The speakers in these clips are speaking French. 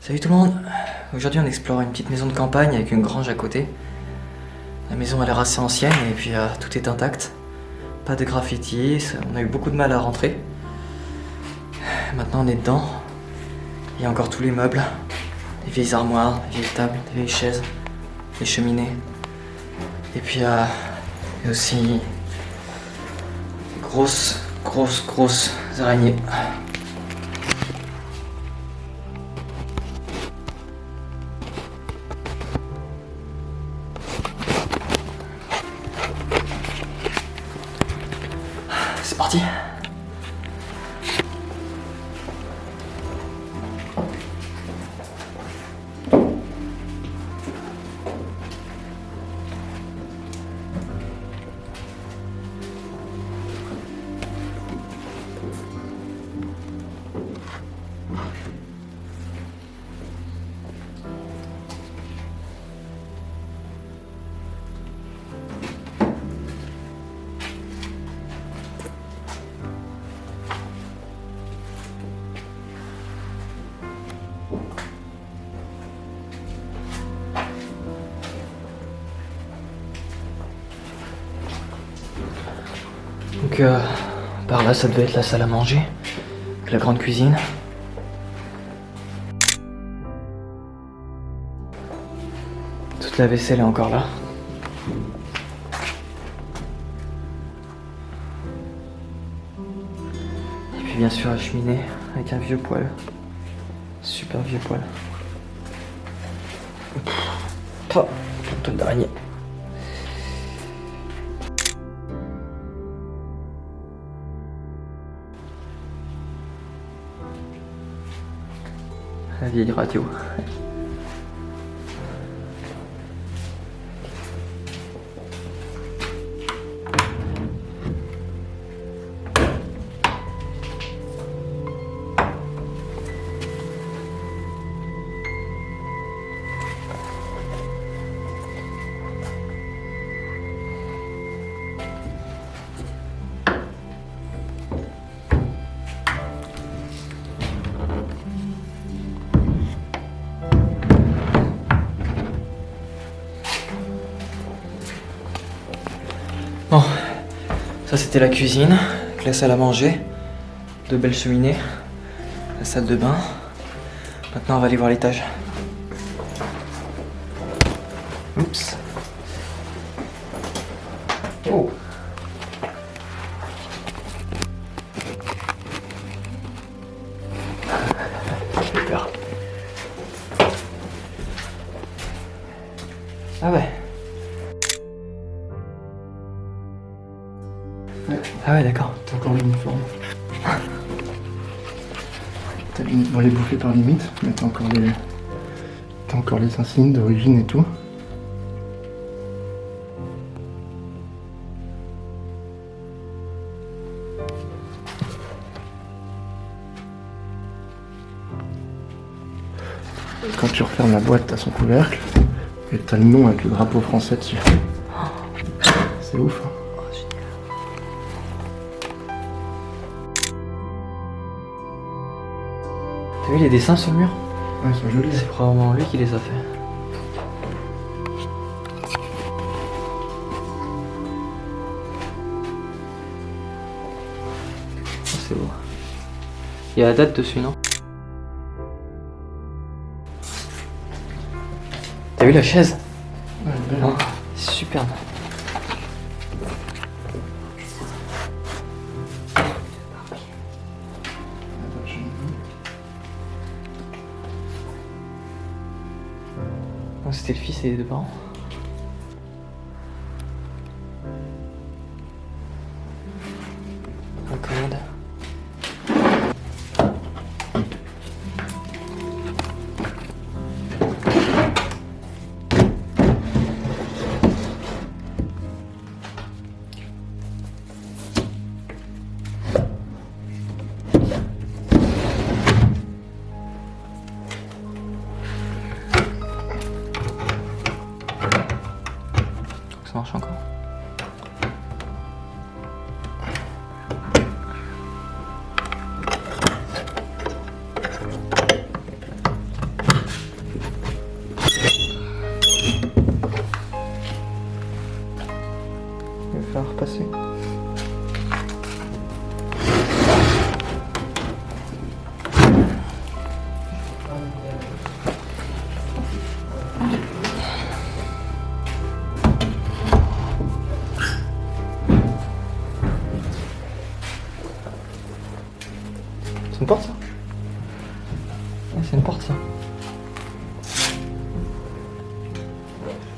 Salut tout le monde Aujourd'hui on explore une petite maison de campagne avec une grange à côté. La maison a l'air assez ancienne et puis euh, tout est intact. Pas de graffiti, on a eu beaucoup de mal à rentrer. Maintenant on est dedans. Il y a encore tous les meubles. Des vieilles armoires, des vieilles tables, des vieilles chaises, des cheminées. Et puis euh, il y a aussi grosses, grosses, grosses araignées. C'est parti Donc par là ça devait être la salle à manger, la grande cuisine. Toute la vaisselle est encore là. Et puis bien sûr la cheminée avec un vieux poêle. Super vieux poêle. La vieille radio. Bon, ça c'était la cuisine, la salle à manger, de belles cheminées, la salle de bain. Maintenant on va aller voir l'étage. Oups. Oh. Ah ouais. Ah ouais, d'accord. T'as encore l'uniforme. T'as les- Bon, les bouffé par limite, mais t'as encore les. T'as encore les insignes d'origine et tout. Quand tu refermes la boîte, t'as son couvercle. Et t'as le nom avec le drapeau français dessus. C'est ouf. hein. T'as vu les dessins sur le mur Ouais, ils sont jolis. C'est probablement lui qui les a fait. Oh, c'est beau. Il y a la date dessus, non T'as vu la chaise Ouais, belle, Oh, hein. Superbe. C'était le fils et les deux parents.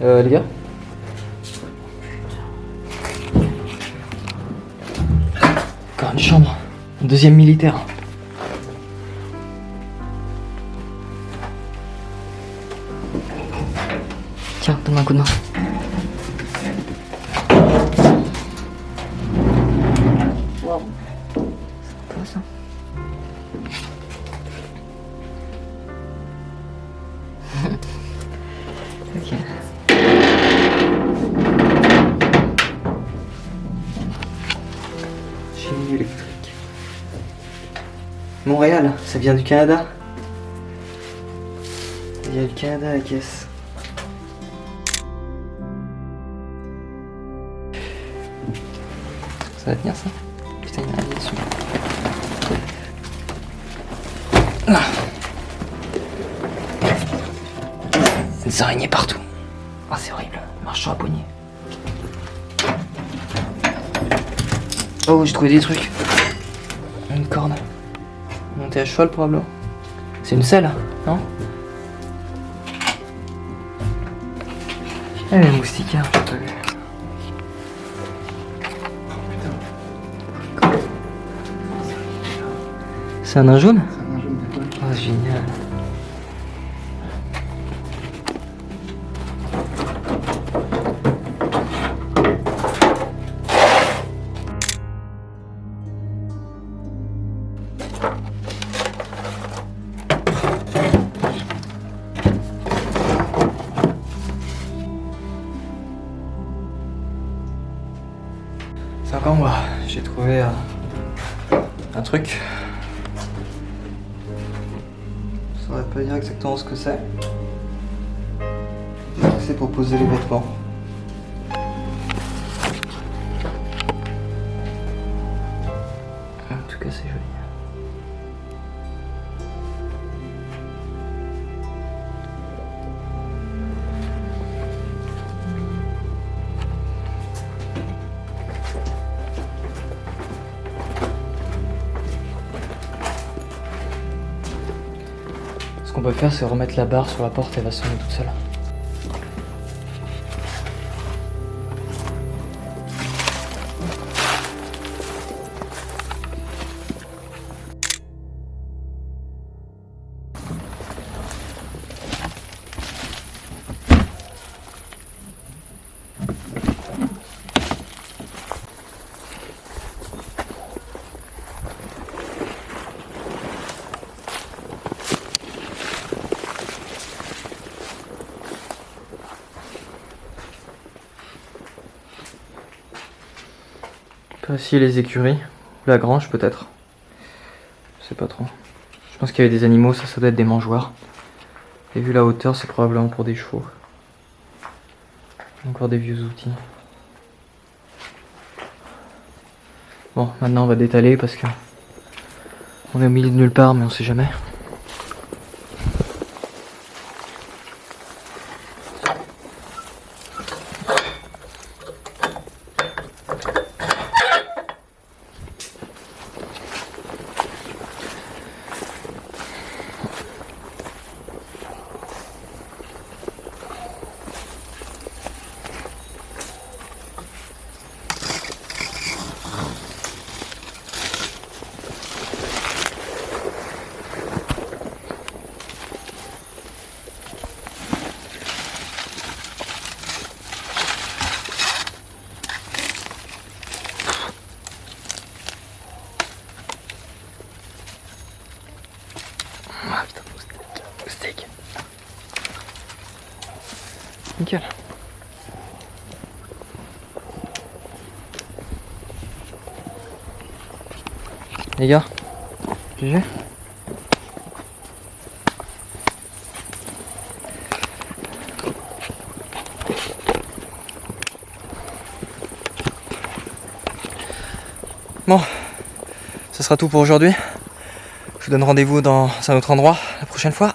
Euh, les gars Encore une chambre. Deuxième militaire. Tiens, donne-moi un coup de main. Chimie électrique. Montréal, ça vient du Canada. Il y a le Canada à la caisse. Ça va tenir ça? Putain, il y a rien dessus. Ah. Des araignées partout. Ah, c'est horrible. Marche la poignée. Oh, j'ai trouvé des trucs. Une corde. Monter à cheval, probablement. C'est une selle, non Eh, les moustiquaires, j'ai pas vu. C'est un nain jaune? C'est un jaune. Oh, génial. Saurais pas dire exactement ce que c'est. C'est pour poser les vêtements. Qu'on peut faire, c'est remettre la barre sur la porte et elle va sonner toute seule. Peut essayer les écuries. La grange, peut-être. Je sais pas trop. Je pense qu'il y avait des animaux, ça, ça doit être des mangeoires. Et vu la hauteur, c'est probablement pour des chevaux. Encore des vieux outils. Bon, maintenant on va détaler parce que on est au milieu de nulle part, mais on sait jamais. Nickel. Les gars, GG Bon, ça sera tout pour aujourd'hui. Je vous donne rendez-vous dans un autre endroit la prochaine fois.